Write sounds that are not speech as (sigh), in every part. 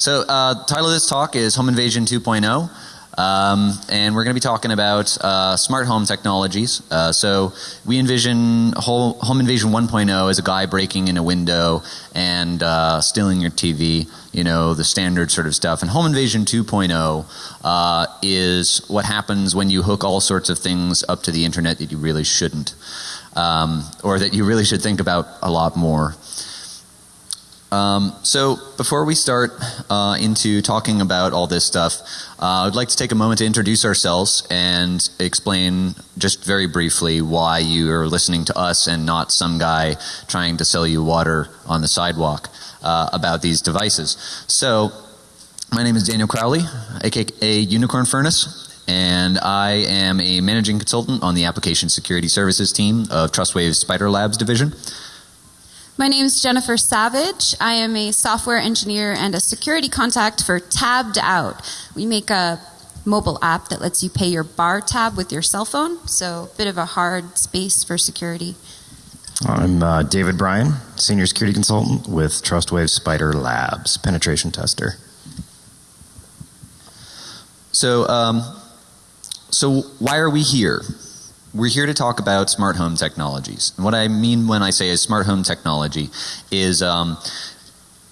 So, uh, title of this talk is Home Invasion 2.0. Um, and we're going to be talking about uh, smart home technologies. Uh, so we envision whole, Home Invasion 1.0 as a guy breaking in a window and uh, stealing your TV, you know, the standard sort of stuff. And Home Invasion 2.0 uh, is what happens when you hook all sorts of things up to the internet that you really shouldn't, um, or that you really should think about a lot more. Um, so before we start uh, into talking about all this stuff, uh, I'd like to take a moment to introduce ourselves and explain just very briefly why you are listening to us and not some guy trying to sell you water on the sidewalk uh, about these devices. So my name is Daniel Crowley, aka Unicorn Furnace, and I am a managing consultant on the application security services team of TrustWave's Spider Labs division. My name is Jennifer Savage. I am a software engineer and a security contact for Tabbed Out. We make a mobile app that lets you pay your bar tab with your cell phone, so a bit of a hard space for security. I'm uh, David Bryan, senior security consultant with TrustWave Spider Labs, penetration tester. So, um, so why are we here? We're here to talk about smart home technologies. And what I mean when I say a smart home technology is um,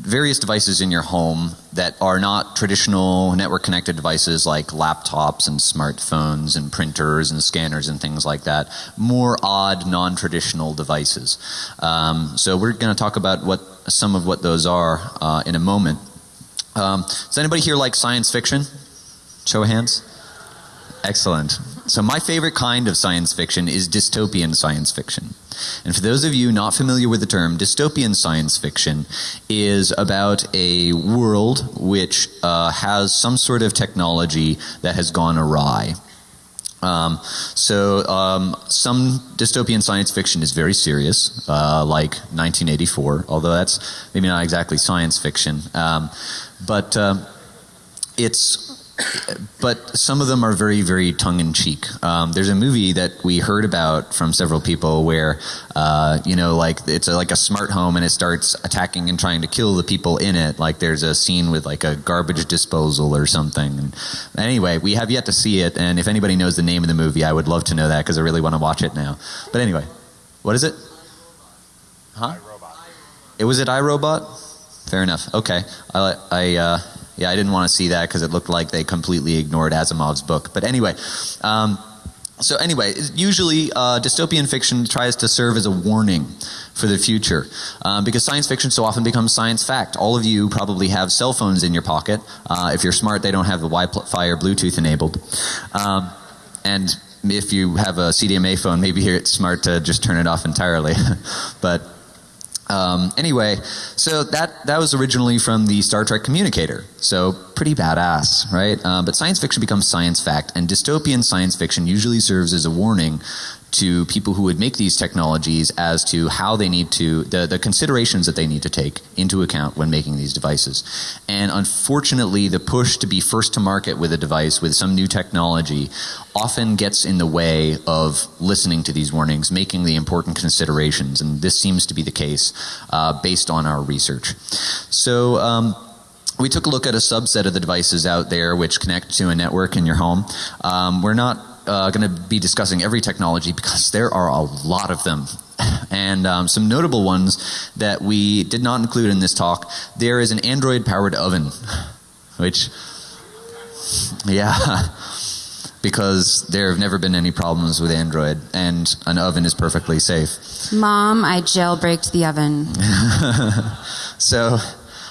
various devices in your home that are not traditional network connected devices like laptops and smartphones and printers and scanners and things like that. More odd, non traditional devices. Um, so we're going to talk about what some of what those are uh, in a moment. Um, does anybody here like science fiction? Show of hands. Excellent. So my favorite kind of science fiction is dystopian science fiction. And for those of you not familiar with the term, dystopian science fiction is about a world which uh, has some sort of technology that has gone awry. Um, so um, some dystopian science fiction is very serious, uh, like 1984, although that's maybe not exactly science fiction. Um, but uh, it's but some of them are very, very tongue in cheek. Um, there's a movie that we heard about from several people where, uh, you know, like it's a, like a smart home and it starts attacking and trying to kill the people in it. Like there's a scene with like a garbage disposal or something. And anyway, we have yet to see it. And if anybody knows the name of the movie, I would love to know that because I really want to watch it now. But anyway, what is it? Huh? It was it iRobot? Fair enough. Okay. I, I, uh, yeah, I didn't want to see that because it looked like they completely ignored Asimov's book. But anyway, um, so anyway, usually uh, dystopian fiction tries to serve as a warning for the future um, because science fiction so often becomes science fact. All of you probably have cell phones in your pocket. Uh, if you're smart, they don't have the Wi-Fi or Bluetooth enabled. Um, and if you have a CDMA phone, maybe it's smart to just turn it off entirely. (laughs) but um, anyway, so that that was originally from the Star Trek communicator. So pretty badass, right? Um, but science fiction becomes science fact, and dystopian science fiction usually serves as a warning to people who would make these technologies as to how they need to the, the considerations that they need to take into account when making these devices and unfortunately the push to be first to market with a device with some new technology often gets in the way of listening to these warnings making the important considerations and this seems to be the case uh, based on our research so um, we took a look at a subset of the devices out there which connect to a network in your home. Um, we're not uh, going to be discussing every technology because there are a lot of them. And um, some notable ones that we did not include in this talk. There is an Android powered oven, which, yeah, (laughs) because there have never been any problems with Android, and an oven is perfectly safe. Mom, I jailbreaked the oven. (laughs) so,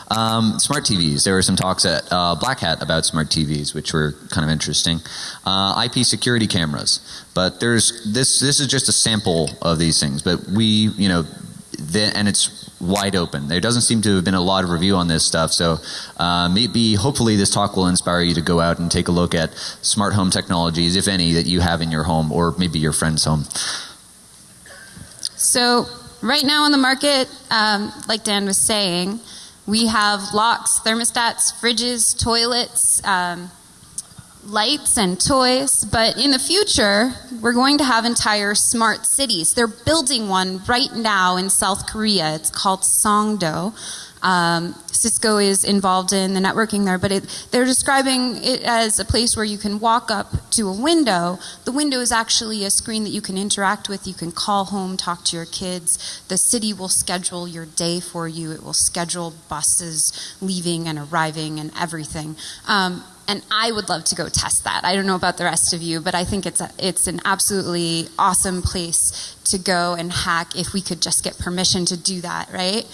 um, smart TVs. There were some talks at uh, Black Hat about smart TVs, which were kind of interesting. Uh, IP security cameras, but there's this. This is just a sample of these things. But we, you know, the, and it's wide open. There doesn't seem to have been a lot of review on this stuff. So uh, maybe, hopefully, this talk will inspire you to go out and take a look at smart home technologies, if any, that you have in your home or maybe your friend's home. So right now on the market, um, like Dan was saying. We have locks, thermostats, fridges, toilets, um, lights and toys, but in the future, we're going to have entire smart cities. They're building one right now in South Korea. It's called Songdo. Um, Cisco is involved in the networking there, but it, they're describing it as a place where you can walk up to a window. The window is actually a screen that you can interact with. You can call home, talk to your kids. The city will schedule your day for you. It will schedule buses leaving and arriving and everything. Um, and I would love to go test that. I don't know about the rest of you, but I think it's a, it's an absolutely awesome place to go and hack if we could just get permission to do that, right?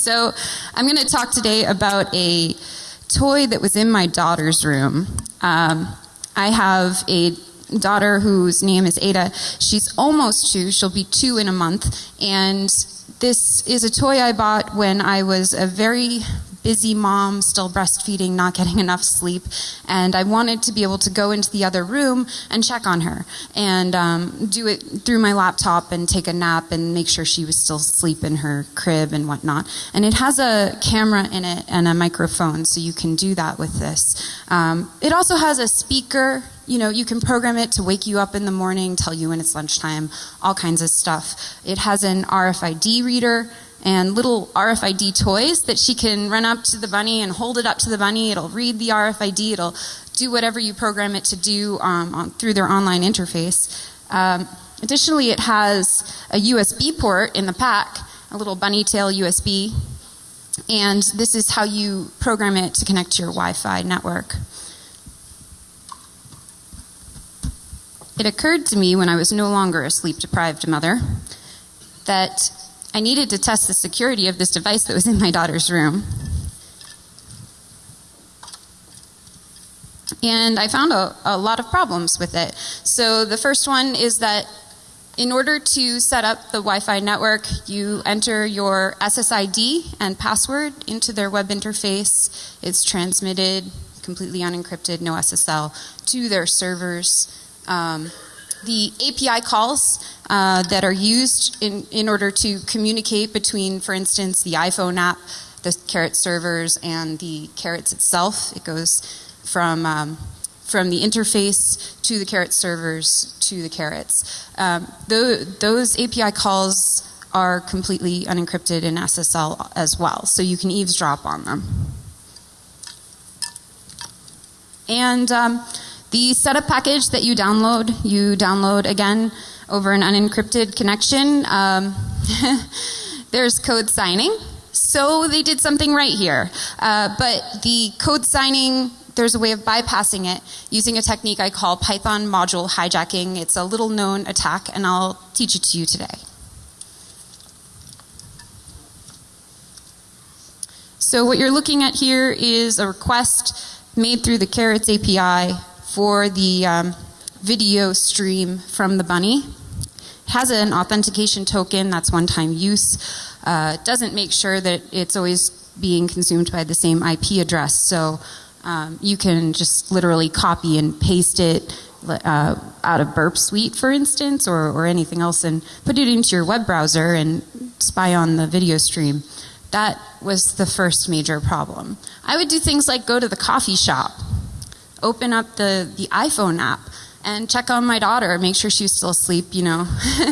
So, I'm going to talk today about a toy that was in my daughter's room. Um, I have a daughter whose name is Ada. She's almost two, she'll be two in a month, and this is a toy I bought when I was a very busy mom, still breastfeeding, not getting (laughs) enough sleep, and I wanted to be able to go into the other room and check on her and um, do it through my laptop and take a nap and make sure she was still asleep in her crib and whatnot. And it has a camera in it and a microphone, so you can do that with this. Um, it also has a speaker you know, you can program it to wake you up in the morning, tell you when it's lunchtime, all kinds of stuff. It has an RFID reader and little RFID toys that she can run up to the bunny and hold it up to the bunny. It'll read the RFID. It'll do whatever you program it to do um, on, through their online interface. Um, additionally, it has a USB port in the pack, a little bunny tail USB, and this is how you program it to connect to your Wi-Fi network. It occurred to me when I was no longer a sleep deprived mother that I needed to test the security of this device that was in my daughter's room. And I found a, a lot of problems with it. So the first one is that in order to set up the Wi-Fi network, you enter your SSID and password into their web interface. It's transmitted completely unencrypted, no SSL, to their servers. Um, the API calls uh, that are used in, in order to communicate between, for instance, the iPhone app, the Carrot servers, and the Carrots itself. It goes from um, from the interface to the Carrot servers to the Carrots. Um, the, those API calls are completely unencrypted in SSL as well, so you can eavesdrop on them. And um, the setup package that you download, you download again over an unencrypted connection. Um, (laughs) there's code signing. So they did something right here. Uh, but the code signing, there's a way of bypassing it using a technique I call Python module hijacking. It's a little known attack, and I'll teach it to you today. So what you're looking at here is a request made through the Carrots API for the um, video stream from the bunny. Has an authentication token that's one-time use. Uh, doesn't make sure that it's always being consumed by the same IP address. So um, you can just literally copy and paste it uh, out of Burp Suite, for instance, or, or anything else, and put it into your web browser and spy on the video stream. That was the first major problem. I would do things like go to the coffee shop open up the, the iPhone app and check on my daughter, make sure she's still asleep, you know.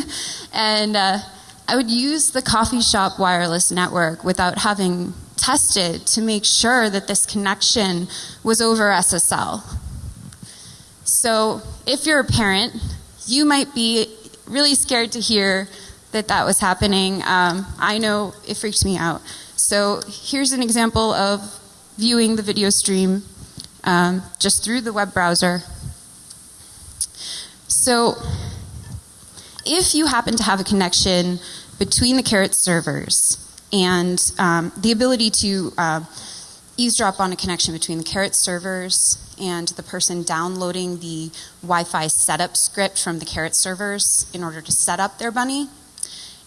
(laughs) and uh, I would use the coffee shop wireless network without having tested to make sure that this connection was over SSL. So if you're a parent, you might be really scared to hear that that was happening. Um, I know it freaked me out. So here's an example of viewing the video stream um, just through the web browser. So if you happen to have a connection between the Carrot servers and um, the ability to uh, eavesdrop on a connection between the Carrot servers and the person downloading the Wi-Fi setup script from the Carrot servers in order to set up their bunny,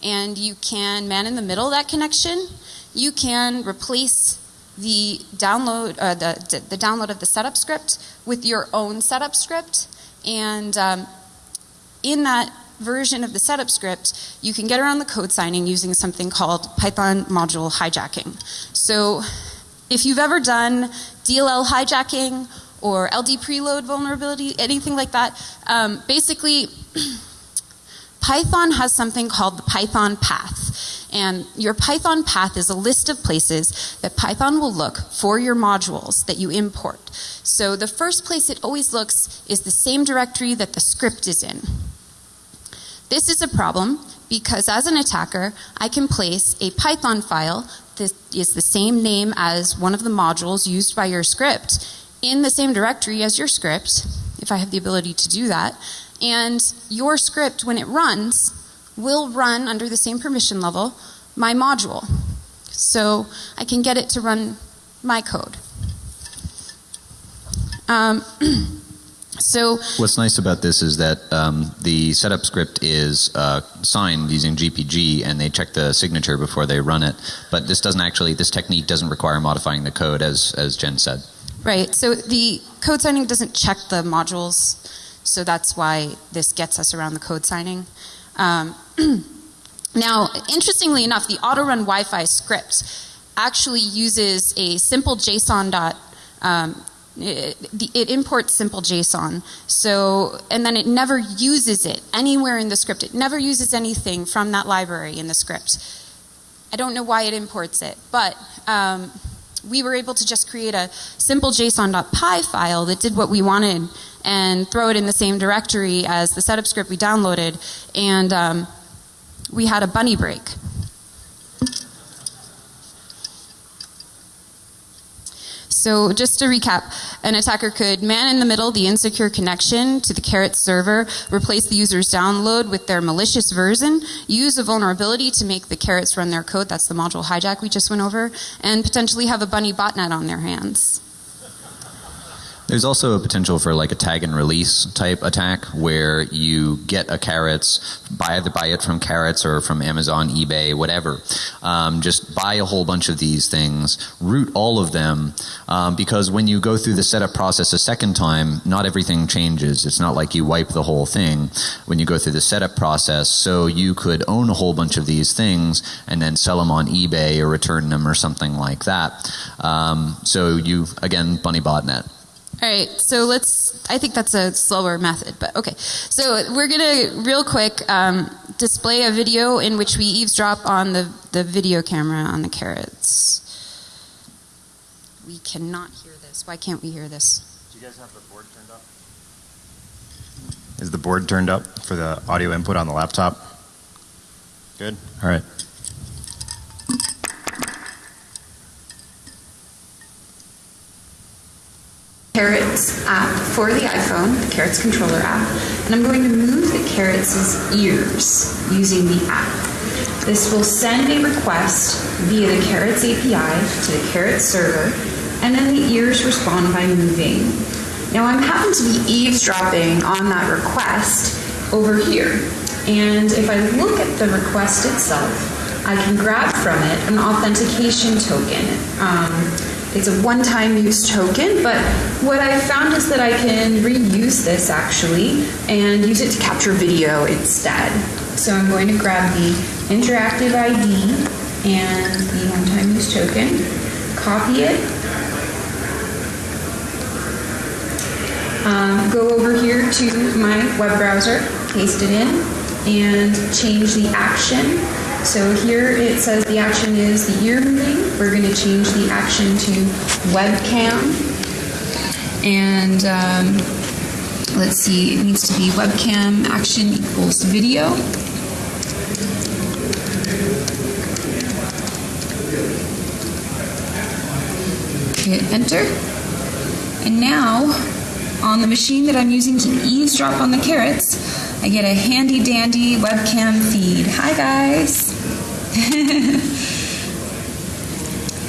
and you can man in the middle that connection, you can replace the download, uh, the, the download of the setup script with your own setup script. And um, in that version of the setup script, you can get around the code signing using something called Python module hijacking. So if you've ever done DLL hijacking or LD preload vulnerability, anything like that, um, basically (clears throat) Python has something called the Python path. And your Python path is a list of places that Python will look for your modules that you import. So the first place it always looks is the same directory that the script is in. This is a problem because as an attacker, I can place a Python file that is the same name as one of the modules used by your script in the same directory as your script, if I have the ability to do that. And your script, when it runs, will run under the same permission level my module. So I can get it to run my code. Um, (clears throat) so What's nice about this is that um, the setup script is uh, signed using GPG, and they check the signature before they run it. But this doesn't actually. This technique doesn't require modifying the code, as as Jen said. Right. So the code signing doesn't check the modules, so that's why this gets us around the code signing. Um, (clears throat) now, interestingly enough, the auto run Wi-Fi script actually uses a simple JSON dot. Um, it, it, imports simple JSON. So, and then it never uses it anywhere in the script. It never uses anything from that library in the script. I don't know why it imports it, but um, we were able to just create a simple JSON.py file that did what we wanted and throw it in the same directory as the setup script we downloaded, and um, we had a bunny break. So just to recap, an attacker could man in the middle the insecure connection to the Carrot server, replace the user's download with their malicious version, use a vulnerability to make the Carrots run their code, that's the module hijack we just went over, and potentially have a bunny botnet on their hands. There's also a potential for like a tag and release type attack where you get a carrots, buy either buy it from carrots or from Amazon, eBay, whatever. Um, just buy a whole bunch of these things, root all of them, um, because when you go through the setup process a second time, not everything changes. It's not like you wipe the whole thing when you go through the setup process. So you could own a whole bunch of these things and then sell them on eBay or return them or something like that. Um, so you again, bunny botnet. All right, so let's, I think that's a slower method, but okay. So we're gonna, real quick, um, display a video in which we eavesdrop on the, the video camera on the carrots. We cannot hear this. Why can't we hear this? Do you guys have the board turned up? Is the board turned up for the audio input on the laptop? Good? All right. Carrots app for the iPhone, the Carrots controller app, and I'm going to move the Carrots' ears using the app. This will send a request via the Carrots API to the Carrots server, and then the ears respond by moving. Now I'm happen to be eavesdropping on that request over here. And if I look at the request itself, I can grab from it an authentication token. Um, it's a one-time use token, but what I found is that I can reuse this actually and use it to capture video instead. So I'm going to grab the interactive ID and the one-time use token, copy it, um, go over here to my web browser, paste it in, and change the action so here it says the action is the ear moving. We're going to change the action to webcam. And um, let's see, it needs to be webcam action equals video. Hit enter. And now, on the machine that I'm using to eavesdrop on the carrots, I get a handy dandy webcam feed. Hi guys. (laughs)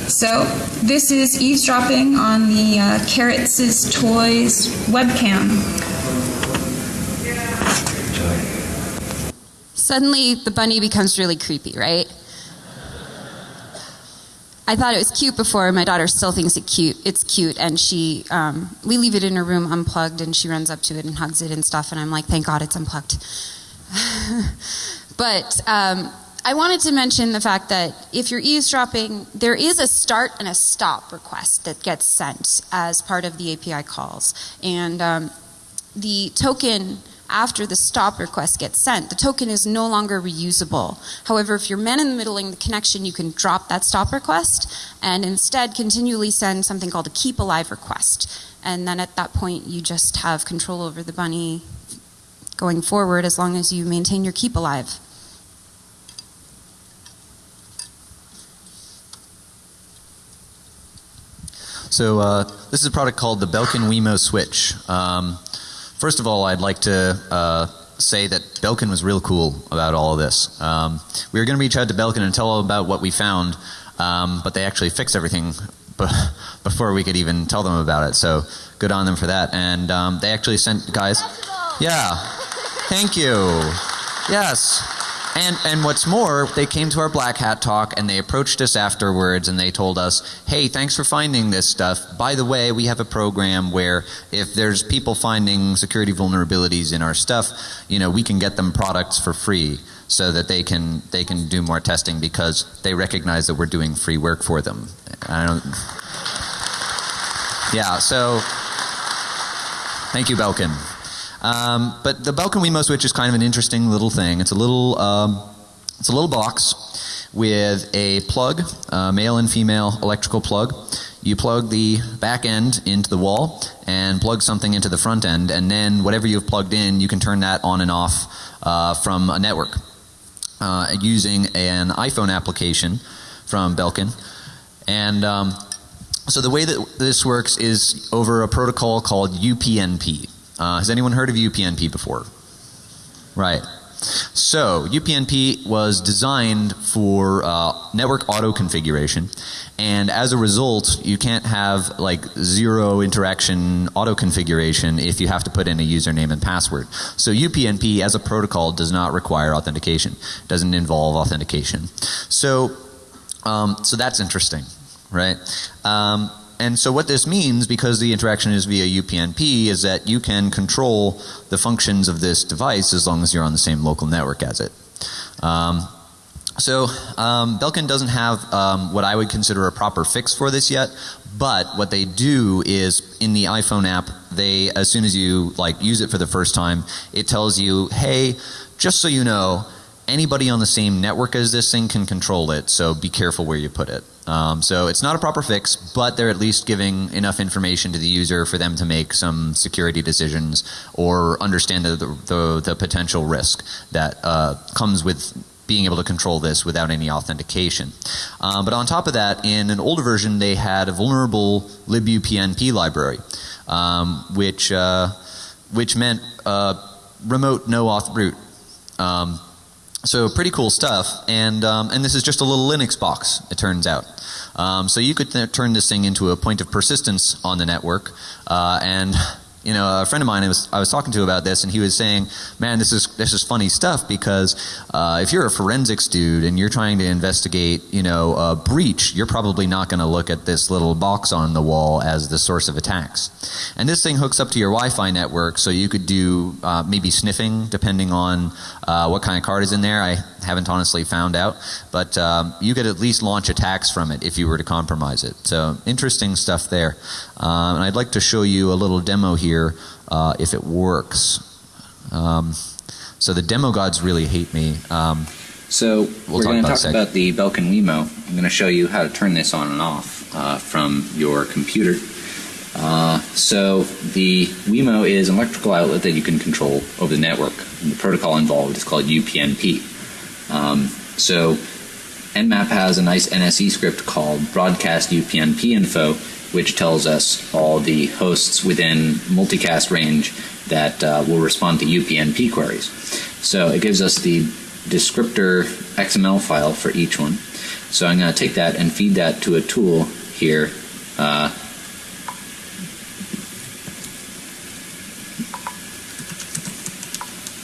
so this is eavesdropping on the uh, Carrots' Toys webcam. Suddenly the bunny becomes really creepy, right? I thought it was cute before. My daughter still thinks it cute. It's cute, and she um, we leave it in her room unplugged, and she runs up to it and hugs it and stuff. And I'm like, thank God it's unplugged. (laughs) but um, I wanted to mention the fact that if you're eavesdropping, there is a start and a stop request that gets sent as part of the API calls, and um, the token after the stop request gets sent, the token is no longer reusable. However, if you're man in the middling the connection, you can drop that stop request and instead continually send something called a keep alive request. And then at that point, you just have control over the bunny going forward as long as you maintain your keep alive. So uh, this is a product called the Belkin Wemo Switch. Um, first of all, I'd like to uh, say that Belkin was real cool about all of this. Um, we were going to reach out to Belkin and tell them about what we found, um, but they actually fixed everything (laughs) before we could even tell them about it. So good on them for that. And um, they actually sent guys. Yeah. Thank you. Yes. And and what's more, they came to our black hat talk and they approached us afterwards and they told us, "Hey, thanks for finding this stuff. By the way, we have a program where if there's people finding security vulnerabilities in our stuff, you know, we can get them products for free." so that they can they can do more testing because they recognize that we're doing free work for them. I don't. Yeah. So, thank you, Belkin. Um, but the Belkin Wemo switch is kind of an interesting little thing. It's a little um, it's a little box with a plug, a male and female electrical plug. You plug the back end into the wall and plug something into the front end, and then whatever you've plugged in, you can turn that on and off uh, from a network uh, using an iPhone application from Belkin. And um, so the way that this works is over a protocol called UPnP. Uh, has anyone heard of UPnP before? Right. So UPnP was designed for uh, network auto configuration, and as a result, you can't have like zero interaction auto configuration if you have to put in a username and password. So UPnP as a protocol does not require authentication. Doesn't involve authentication. So, um, so that's interesting, right? Um, and so what this means, because the interaction is via UPnP, is that you can control the functions of this device as long as you're on the same local network as it. Um, so um, Belkin doesn't have um, what I would consider a proper fix for this yet, but what they do is in the iPhone app, they as soon as you like use it for the first time, it tells you, hey, just so you know, anybody on the same network as this thing can control it, so be careful where you put it. Um, so it's not a proper fix, but they're at least giving enough information to the user for them to make some security decisions or understand the, the, the potential risk that uh, comes with being able to control this without any authentication. Um, but on top of that, in an older version, they had a vulnerable libupnp library, um, which uh, which meant uh, remote no auth root. Um, so pretty cool stuff, and um, and this is just a little Linux box. It turns out, um, so you could turn this thing into a point of persistence on the network, uh, and you know, a friend of mine I was, I was talking to about this, and he was saying, "Man, this is this is funny stuff because uh, if you're a forensics dude and you're trying to investigate, you know, a breach, you're probably not going to look at this little box on the wall as the source of attacks. And this thing hooks up to your Wi-Fi network, so you could do uh, maybe sniffing, depending on uh, what kind of card is in there. I haven't honestly found out, but um, you could at least launch attacks from it if you were to compromise it. So interesting stuff there. Um, and I'd like to show you a little demo here uh, if it works. Um, so the demo gods really hate me. Um, so we'll we're going to talk about the Belkin Wemo. I'm going to show you how to turn this on and off uh, from your computer. Uh, so the Wemo is an electrical outlet that you can control over the network. And the protocol involved is called UPnP. Um, so Nmap has a nice NSE script called broadcast UPnP info, which tells us all the hosts within multicast range that uh, will respond to UPnP queries. So it gives us the descriptor XML file for each one. So I'm going to take that and feed that to a tool here. Uh,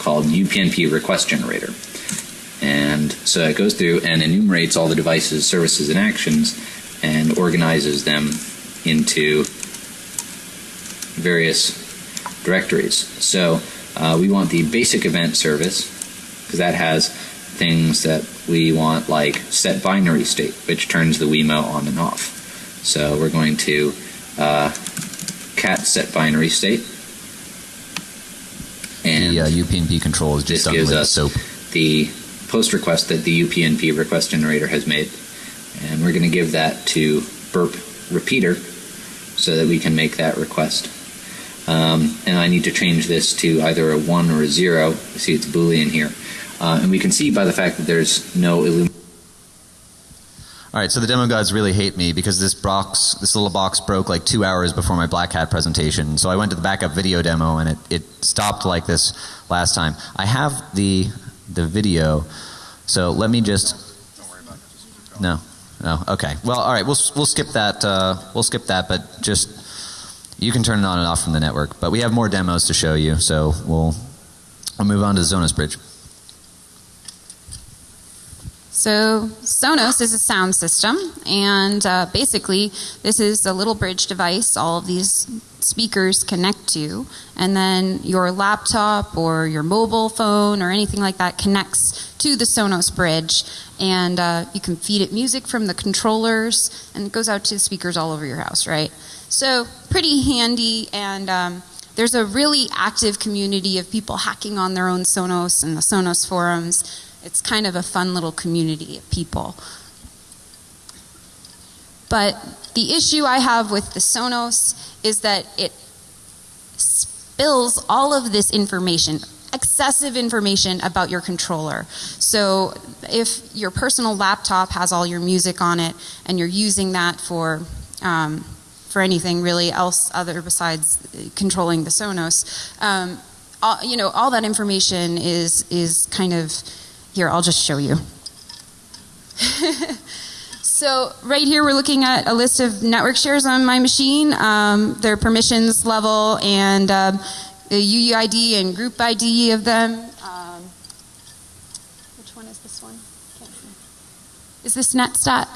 called UPnP request generator. And so it goes through and enumerates all the devices, services, and actions and organizes them into various directories. So uh, we want the basic event service because that has things that we want like set binary state, which turns the Wemo on and off. So we're going to uh, cat set binary state and uh, UPnP control is just gives us SOAP. the post request that the UPnP request generator has made. And we're going to give that to burp repeater so that we can make that request. Um, and I need to change this to either a 1 or a 0. You see it's Boolean here. Uh, and we can see by the fact that there's no illumination. All right, so the demo gods really hate me because this box, this little box broke like two hours before my Black Hat presentation. So I went to the backup video demo and it, it stopped like this last time. I have the the video, so let me just. No, no, okay. Well, all right, we'll we'll skip that. Uh, we'll skip that, but just you can turn it on and off from the network. But we have more demos to show you, so we'll we'll move on to the Zonas Bridge. So Sonos is a sound system, and uh, basically this is a little bridge device. All of these speakers connect to, and then your laptop or your mobile phone or anything like that connects to the Sonos bridge, and uh, you can feed it music from the controllers, and it goes out to the speakers all over your house, right? So pretty handy, and um, there's a really active community of people hacking on their own Sonos and the Sonos forums. It's kind of a fun little community of people. But the issue I have with the Sonos is that it spills all of this information, excessive information about your controller. So if your personal laptop has all your music on it and you're using that for um, for anything really else other besides controlling the Sonos, um, all, you know, all that information is is kind of here. I'll just show you. (laughs) so right here, we're looking at a list of network shares on my machine, um, their permissions level, and um, the UUID and group ID of them. Um, which one is this one? Can't see. Is this NetStat?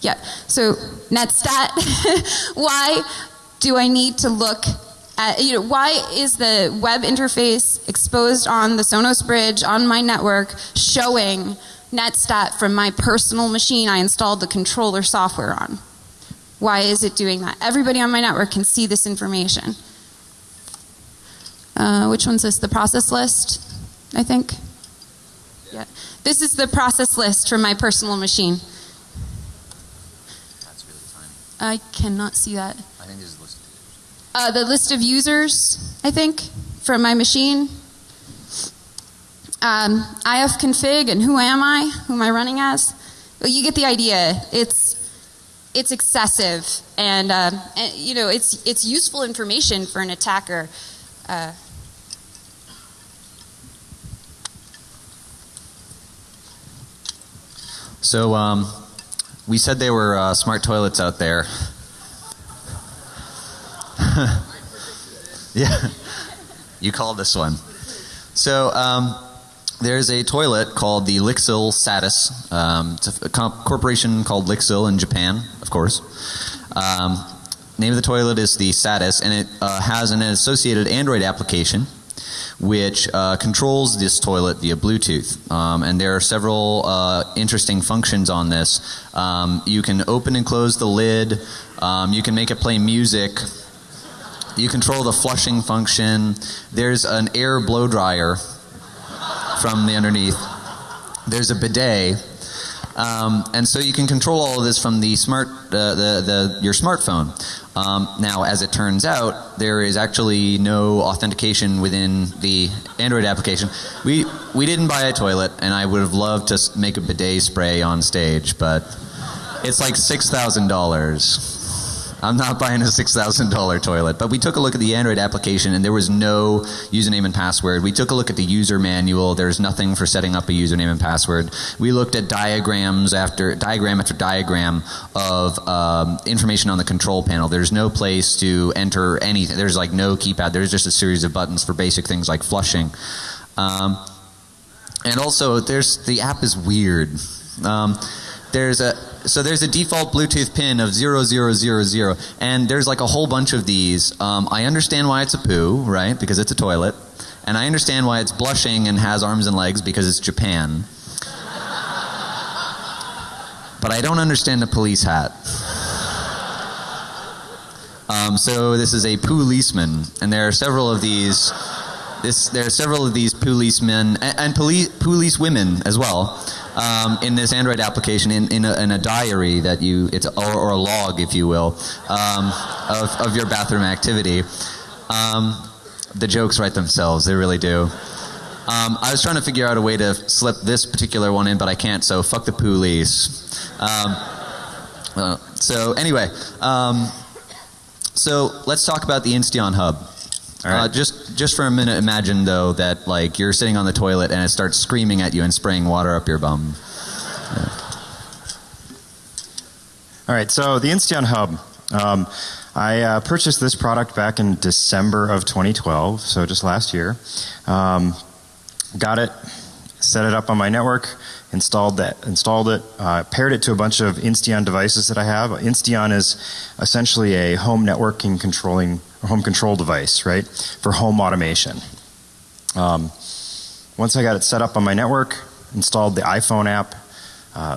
Yeah. So NetStat. (laughs) Why do I need to look at, you know, why is the web interface exposed on the Sonos bridge on my network showing NetStat from my personal machine I installed the controller software on? Why is it doing that? Everybody on my network can see this information. Uh, which one's this? The process list, I think? Yeah. This is the process list from my personal machine. That's really tiny. I cannot see that. I think this. Uh, the list of users, I think, from my machine. Um, ifconfig and who am I? Who am I running as? Well, you get the idea. It's it's excessive, and, uh, and you know it's it's useful information for an attacker. Uh, So um, we said there were uh, smart toilets out there. (laughs) yeah, you called this one. So um, there's a toilet called the Lixil Satis. Um, it's a comp- corporation called Lixil in Japan, of course. Um, name of the toilet is the Satis, and it uh, has an associated Android application which uh, controls this toilet via Bluetooth. Um, and there are several uh, interesting functions on this. Um, you can open and close the lid. Um, you can make it play music. You control the flushing function. There's an air blow dryer from the underneath. There's a bidet. Um, and so you can control all of this from the smart, uh, the, the, your smartphone. Um, now, as it turns out, there is actually no authentication within the Android application. We we didn't buy a toilet, and I would have loved to make a bidet spray on stage, but it's like six thousand dollars. I'm not buying a six thousand dollar toilet. But we took a look at the Android application, and there was no username and password. We took a look at the user manual. There's nothing for setting up a username and password. We looked at diagrams after diagram after diagram of um, information on the control panel. There's no place to enter anything. There's like no keypad. There's just a series of buttons for basic things like flushing. Um, and also, there's the app is weird. Um, there's a so there's a default Bluetooth pin of 0000 and there's like a whole bunch of these. Um, I understand why it's a poo, right? Because it's a toilet. And I understand why it's blushing and has arms and legs because it's Japan. but I don't understand the police hat. Um, so this is a policeman, and there are several of these this there are several of these policemen and, and police police women as well um, in this Android application in, in, a, in a diary that you it's or, or a log if you will um, of, of your bathroom activity. Um, the jokes write themselves; they really do. Um, I was trying to figure out a way to slip this particular one in, but I can't. So fuck the police. Um, uh, so anyway, um, so let's talk about the Insteon Hub. Right. Uh, just just for a minute, imagine though that like you're sitting on the toilet and it starts screaming at you and spraying water up your bum. All right, so the Insteon Hub. Um, I uh, purchased this product back in December of 2012, so just last year. Um, got it, set it up on my network, installed that, installed it, uh, paired it to a bunch of Insteon devices that I have. Insteon is essentially a home networking controlling home control device, right, for home automation. Um, once I got it set up on my network, installed the iPhone app, uh,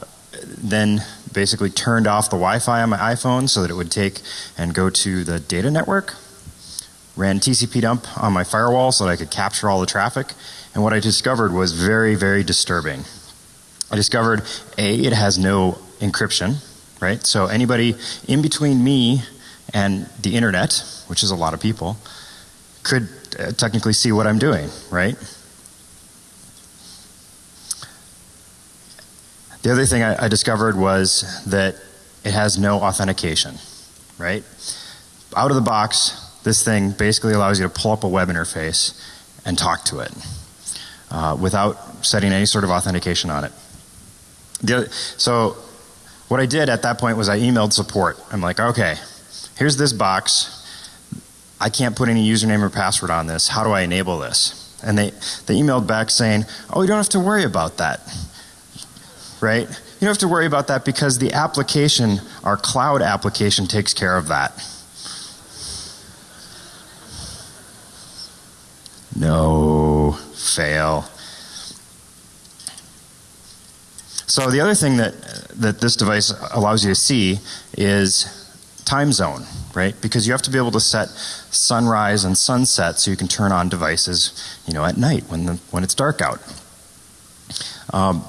then basically turned off the Wi-Fi on my iPhone so that it would take and go to the data network. Ran TCP dump on my firewall so that I could capture all the traffic. And what I discovered was very, very disturbing. I discovered A, it has no encryption, right? So anybody in between me and the internet, which is a lot of people, could uh, technically see what I'm doing, right? The other thing I, I discovered was that it has no authentication, right? Out of the box, this thing basically allows you to pull up a web interface and talk to it uh, without setting any sort of authentication on it. The, so, what I did at that point was I emailed support. I'm like, okay, here's this box. I can't put any username or password on this. How do I enable this? And they, they emailed back saying, oh, you don't have to worry about that right? You don't have to worry about that because the application, our cloud application, takes care of that. No, fail. So the other thing that that this device allows you to see is time zone, right? Because you have to be able to set sunrise and sunset so you can turn on devices, you know, at night when the when it's dark out. Um,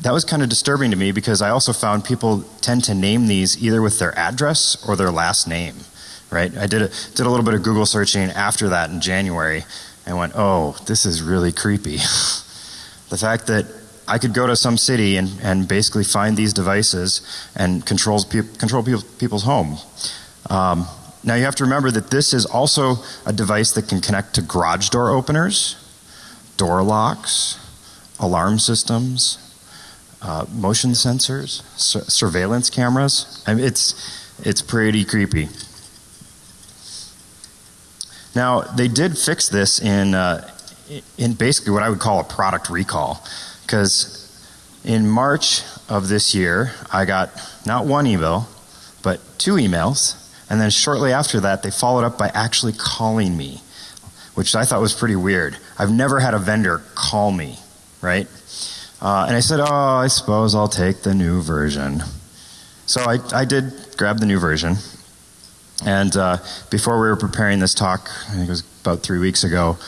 that was kind of disturbing to me because I also found people tend to name these either with their address or their last name, right? I did a, did a little bit of Google searching after that in January and went, oh, this is really creepy. (laughs) the fact that I could go to some city and, and basically find these devices and controls pe- control people, people's home. Um, now you have to remember that this is also a device that can connect to garage door openers, door locks, alarm systems, uh, motion sensors, sur- surveillance cameras. I mean, it's it's pretty creepy. Now they did fix this in uh, in basically what I would call a product recall, because in March of this year I got not one email, but two emails, and then shortly after that they followed up by actually calling me, which I thought was pretty weird. I've never had a vendor call me, right? Uh, and I said, Oh, I suppose I'll take the new version. So I, I did grab the new version. And uh, before we were preparing this talk, I think it was about three weeks ago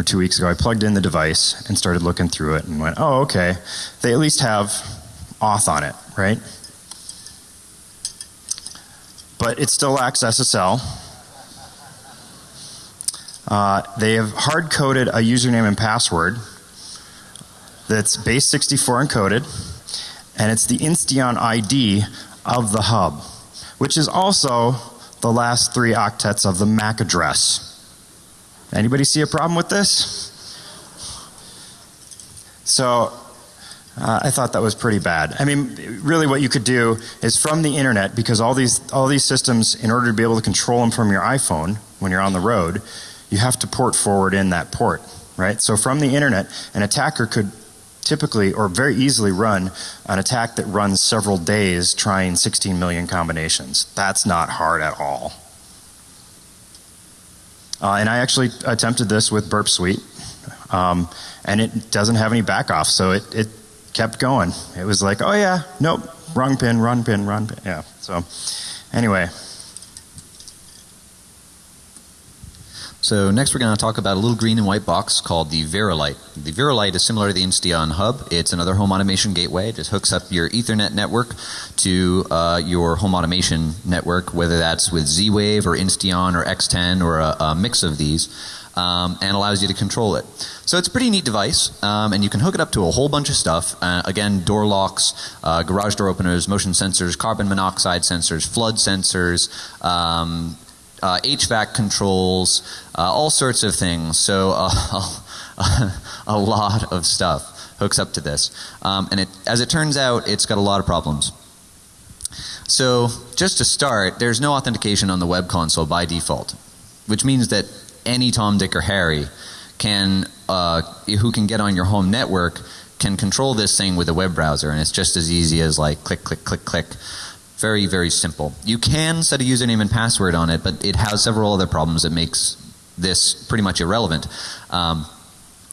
or two weeks ago, I plugged in the device and started looking through it and went, Oh, okay. They at least have auth on it, right? But it still lacks SSL. Uh, they have hard coded a username and password that's base 64 encoded, and it's the Insteon ID of the hub, which is also the last three octets of the MAC address. Anybody see a problem with this? So uh, I thought that was pretty bad. I mean, really, what you could do is from the internet, because all these all these systems, in order to be able to control them from your iPhone when you're on the road, you have to port forward in that port, right? So from the internet, an attacker could typically or very easily run an attack that runs several days trying 16 million combinations. That's not hard at all. Uh, and I actually attempted this with Burp Suite, um, and it doesn't have any back off, so it, it kept going. It was like, oh yeah, nope, wrong pin, wrong pin, wrong pin. Yeah, so anyway. So next we're going to talk about a little green and white box called the Verilight. The Verilight is similar to the Insteon Hub. It's another home automation gateway. It just hooks up your Ethernet network to uh, your home automation network, whether that's with Z-Wave or Insteon or X10 or a, a mix of these. Um, and allows you to control it. So it's a pretty neat device, um, and you can hook it up to a whole bunch of stuff. Uh, again, door locks, uh, garage door openers, motion sensors, carbon monoxide sensors, flood sensors, um, uh, HVAC controls, uh, all sorts of things. So uh, (laughs) a lot of stuff hooks up to this, um, and it, as it turns out, it's got a lot of problems. So just to start, there's no authentication on the web console by default, which means that any Tom, Dick, or Harry can, uh, who can get on your home network, can control this thing with a web browser, and it's just as easy as like click, click, click, click. Very, very simple. You can set a username and password on it, but it has several other problems that makes this pretty much irrelevant. Um,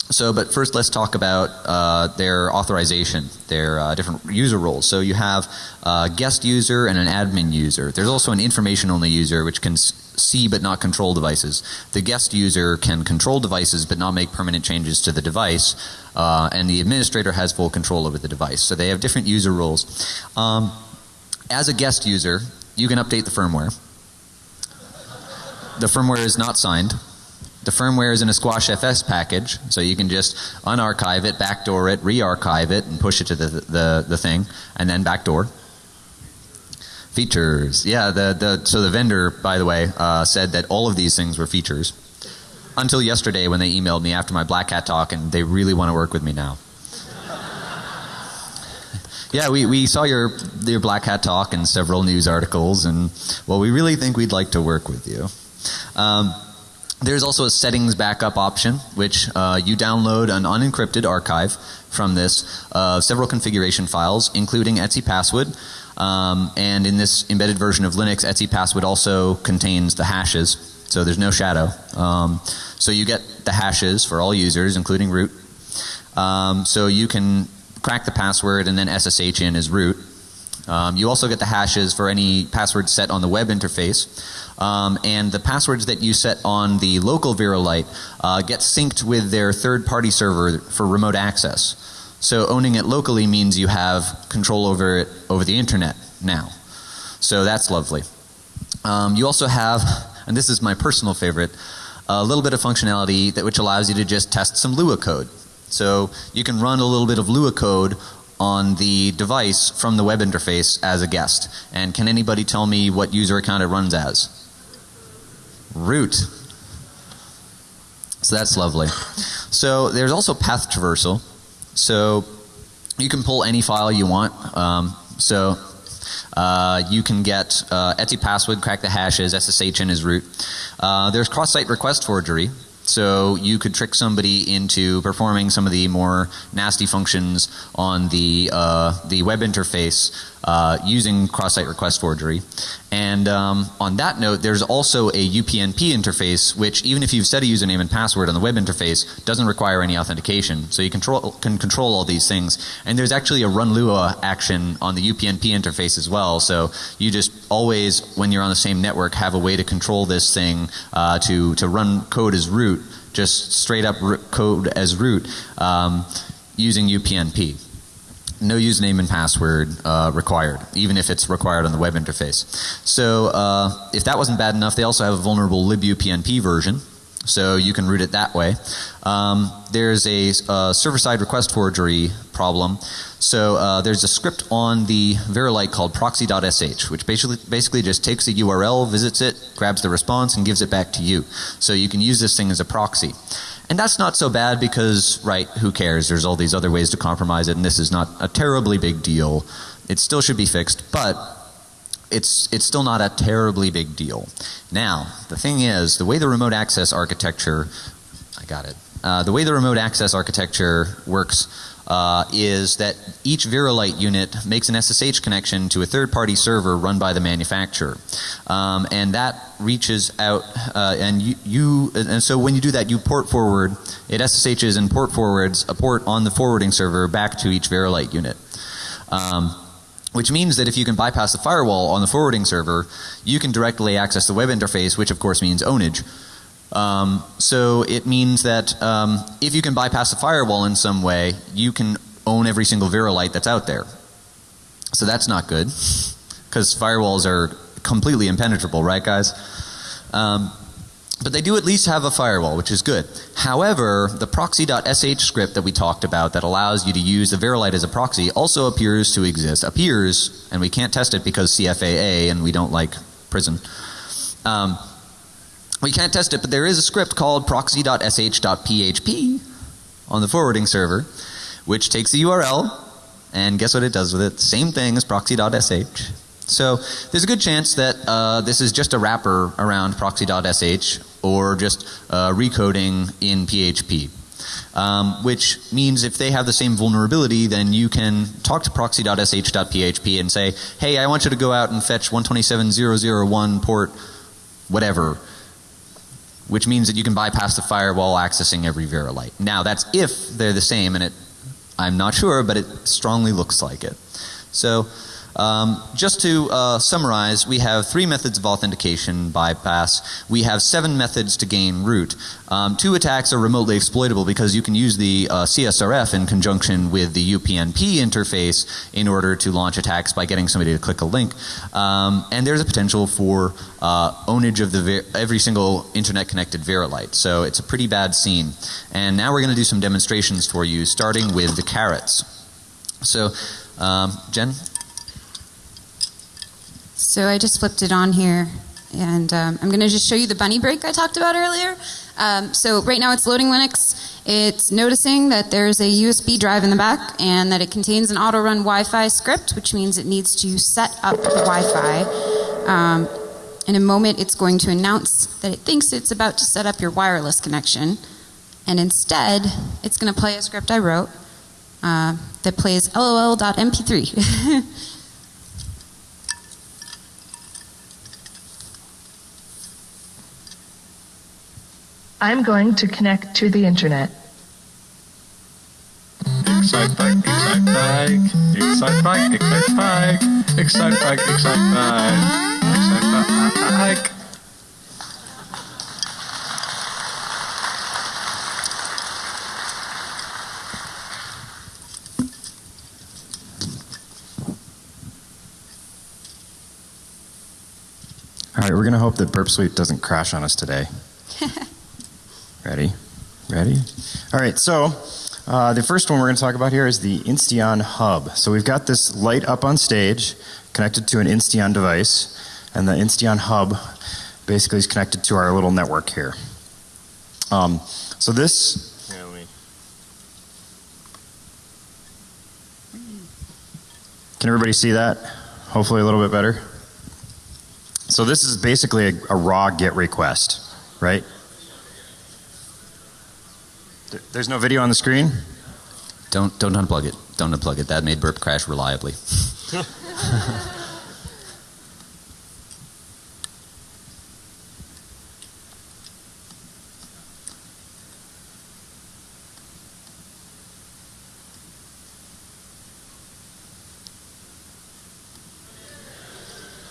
so, but first let's talk about uh, their authorization, their uh, different user roles. So you have a guest user and an admin user. There's also an information only user which can see but not control devices. The guest user can control devices but not make permanent changes to the device. Uh, and the administrator has full control over the device. So they have different user roles. Um, as a guest user, you can update the firmware. The firmware is not signed. The firmware is in a Squash FS package, so you can just unarchive it, backdoor it, re-archive it, and push it to the, the, the thing, and then backdoor. Features. Yeah, the, the, so the vendor, by the way, uh, said that all of these things were features. Until yesterday when they emailed me after my Black Hat talk, and they really want to work with me now. Yeah, we, we saw your your Black Hat talk and several news articles, and well, we really think we'd like to work with you. Um, there's also a settings backup option, which uh, you download an unencrypted archive from this, uh, several configuration files, including etc password. Um, and in this embedded version of Linux, etc password also contains the hashes, so there's no shadow. Um, so you get the hashes for all users, including root. Um, so you can crack the password and then SSH in as root. Um, you also get the hashes for any password set on the web interface. Um, and the passwords that you set on the local VeraLite uh, get synced with their third party server for remote access. So owning it locally means you have control over it over the internet now. So that's lovely. Um, you also have, and this is my personal favorite, a little bit of functionality that which allows you to just test some Lua code. So you can run a little bit of Lua code on the device from the web interface as a guest. And can anybody tell me what user account it runs as? Root. So that's lovely. So there's also path traversal. So you can pull any file you want. Um, so uh, you can get uh, etc password, crack the hashes, SSH in as root. Uh, there's cross-site request forgery. So you could trick somebody into performing some of the more nasty functions on the uh, the web interface uh, using cross-site request forgery. And um, on that note, there's also a UPnP interface, which even if you've set a username and password on the web interface, doesn't require any authentication. So you control can control all these things. And there's actually a run Lua action on the UPnP interface as well. So you just always, when you're on the same network, have a way to control this thing uh, to to run code as root, just straight up code as root um, using UPnP no username and password uh, required, even if it's required on the web interface. So uh, if that wasn't bad enough, they also have a vulnerable libupnp version. So you can root it that way. Um, there's a uh, server-side request forgery problem. So uh, there's a script on the VeraLite called proxy.sh, which basically basically just takes a URL, visits it, grabs the response, and gives it back to you. So you can use this thing as a proxy. And that's not so bad because, right, who cares? There's all these other ways to compromise it, and this is not a terribly big deal. It still should be fixed, but it's it's still not a terribly big deal. Now, the thing is, the way the remote access architecture, I got it. Uh, the way the remote access architecture works uh, is that each VeraLite unit makes an SSH connection to a third party server run by the manufacturer. Um, and that reaches out uh, and you, you, and so when you do that you port forward it SSHs and port forwards a port on the forwarding server back to each VeraLite unit. Um, which means that if you can bypass the firewall on the forwarding server, you can directly access the web interface, which of course means ownage. Um, so it means that um, if you can bypass the firewall in some way, you can own every single VeraLite that's out there. So that's not good because firewalls are completely impenetrable, right, guys? Um, but they do at least have a firewall, which is good. However, the proxy.sh script that we talked about that allows you to use the VeraLite as a proxy also appears to exist. Appears, and we can't test it because CFAA and we don't like prison. Um, we can't test it, but there is a script called proxy.sh.php on the forwarding server, which takes the URL and guess what it does with it? Same thing as proxy.sh. So there's a good chance that uh, this is just a wrapper around proxy.sh or just uh, recoding in PHP. Um, which means if they have the same vulnerability, then you can talk to proxy.sh.php and say, hey, I want you to go out and fetch 127.001 port whatever, which means that you can bypass the firewall accessing every VeraLite. Now that's if they're the same and it, I'm not sure, but it strongly looks like it. So um, just to uh, summarize, we have three methods of authentication bypass. We have seven methods to gain root. Um, two attacks are remotely exploitable because you can use the uh, CSRF in conjunction with the UPnP interface in order to launch attacks by getting somebody to click a link. Um, and there's a potential for uh, ownage of the every single internet connected VeraLite. So it's a pretty bad scene. And now we're going to do some demonstrations for you, starting with the carrots. So, um, Jen, so I just flipped it on here and um, I'm going to just show you the bunny break I talked about earlier. Um, so right now it's loading Linux. It's noticing that there's a USB drive in the back and that it contains an auto run Wi-Fi script, which means it needs to set up the Wi-Fi. Um, in a moment, it's going to announce that it thinks it's about to set up your wireless connection, and instead, it's going to play a script I wrote uh, that plays lol.mp3. (laughs) I'm going to connect to the internet. Excite bike, excite bike, excite bike, excite bike, excite bike, excite bike, excite bike. All right, we're going to hope that Burp Suite doesn't crash on us today. (laughs) Ready? Ready? All right, so uh, the first one we're going to talk about here is the Insteon Hub. So we've got this light up on stage connected to an Insteon device, and the Insteon Hub basically is connected to our little network here. Um, so this. Can everybody see that? Hopefully, a little bit better. So this is basically a, a raw GET request, right? There's no video on the screen? Don't, don't unplug it. Don't unplug it. That made burp crash reliably. (laughs)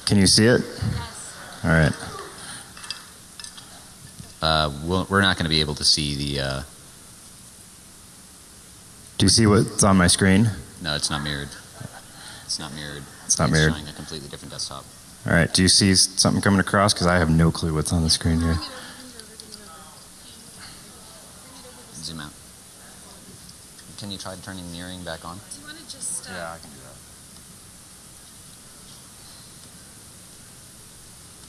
Can you see it? Yes. All right. Uh, we'll, we're not going to be able to see the. Uh, do you see what's on my screen? No, it's not mirrored. It's not mirrored. It's not mirrored. It's showing a completely different desktop. All right. Do you see something coming across? Because I have no clue what's on the screen here. Zoom out. Can you try turning mirroring back on? Do you want to just? Uh, yeah, I can do that.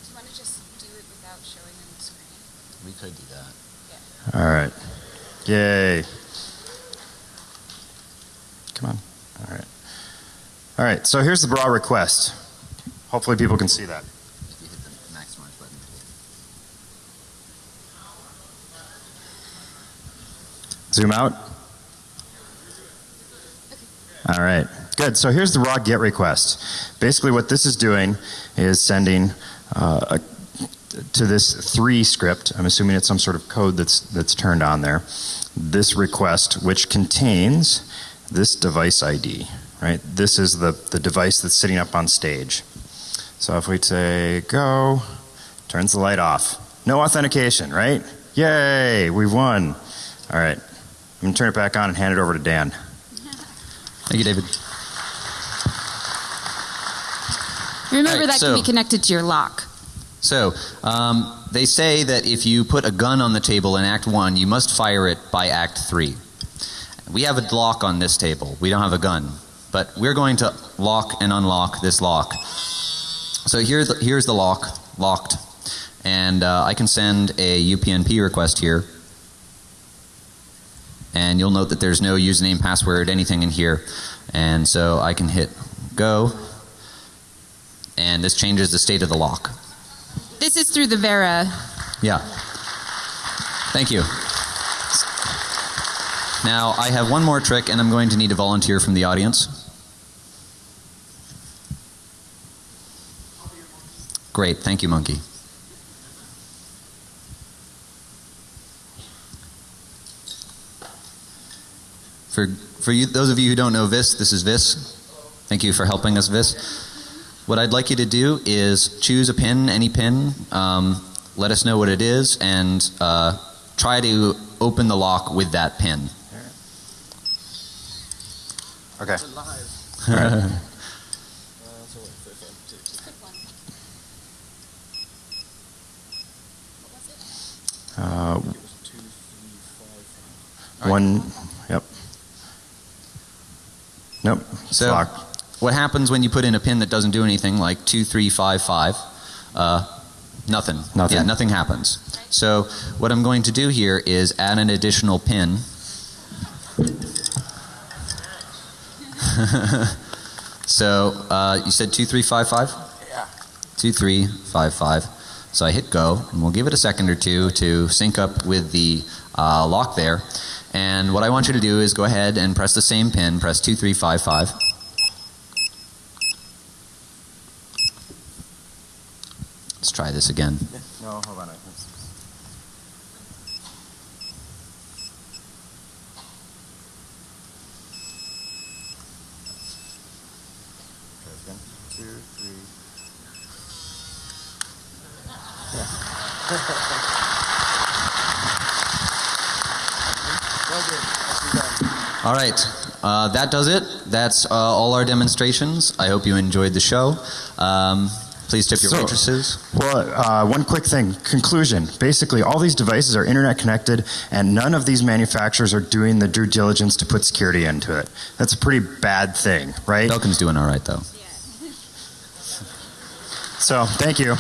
Do you want to just do it without showing on the screen? We could do that. Yeah. All right. Yay. Come on. All right. All right. So here's the raw request. Hopefully people can see that. If you hit the maximize button. Zoom out. All right. Good. So here's the raw GET request. Basically, what this is doing is sending uh, a, to this three script. I'm assuming it's some sort of code that's that's turned on there. This request, which contains this device ID, right? This is the, the device that's sitting up on stage. So if we say go, turns the light off. No authentication, right? Yay, we won. All right. I'm going to turn it back on and hand it over to Dan. Thank you, David. Remember Alright, that so- can be connected to your lock. So, um, they say that if you put a gun on the table in Act 1, you must fire it by Act 3. We have a lock on this table. We don't have a gun. But we're going to lock and unlock this lock. So here the, here's the lock, locked. And uh, I can send a UPnP request here. And you'll note that there's no username, password, anything in here. And so I can hit go. And this changes the state of the lock. This is through the Vera. Yeah. Thank you. Now, I have one more trick, and I'm going to need a volunteer from the audience. Great. Thank you, Monkey. For, for you, those of you who don't know Vis, this is Vis. Thank you for helping us, Vis. What I'd like you to do is choose a pin, any pin, um, let us know what it is, and uh, try to open the lock with that pin. Okay. (laughs) Uh, one, yep. Nope. it's So- locked. What happens when you put in a pin that doesn't do anything, like 2355? Uh, nothing. Nothing. Yeah, nothing happens. So, what I'm going to do here is add an additional pin. (laughs) so, uh, you said 2355? Yeah. 2355. So I hit go, and we'll give it a second or two to sync up with the uh, lock there. And what I want you to do is go ahead and press the same pin, press 2355. Let's try this again. (laughs) No, hold on. Two, three. All right, uh, that does it. That's uh, all our demonstrations. I hope you enjoyed the show. Um, please tip your So- waitresses. Well, uh, one quick thing. Conclusion. Basically, all these devices are internet connected, and none of these manufacturers are doing the due diligence to put security into it. That's a pretty bad thing, right? Belkin's doing all right though. So, thank you.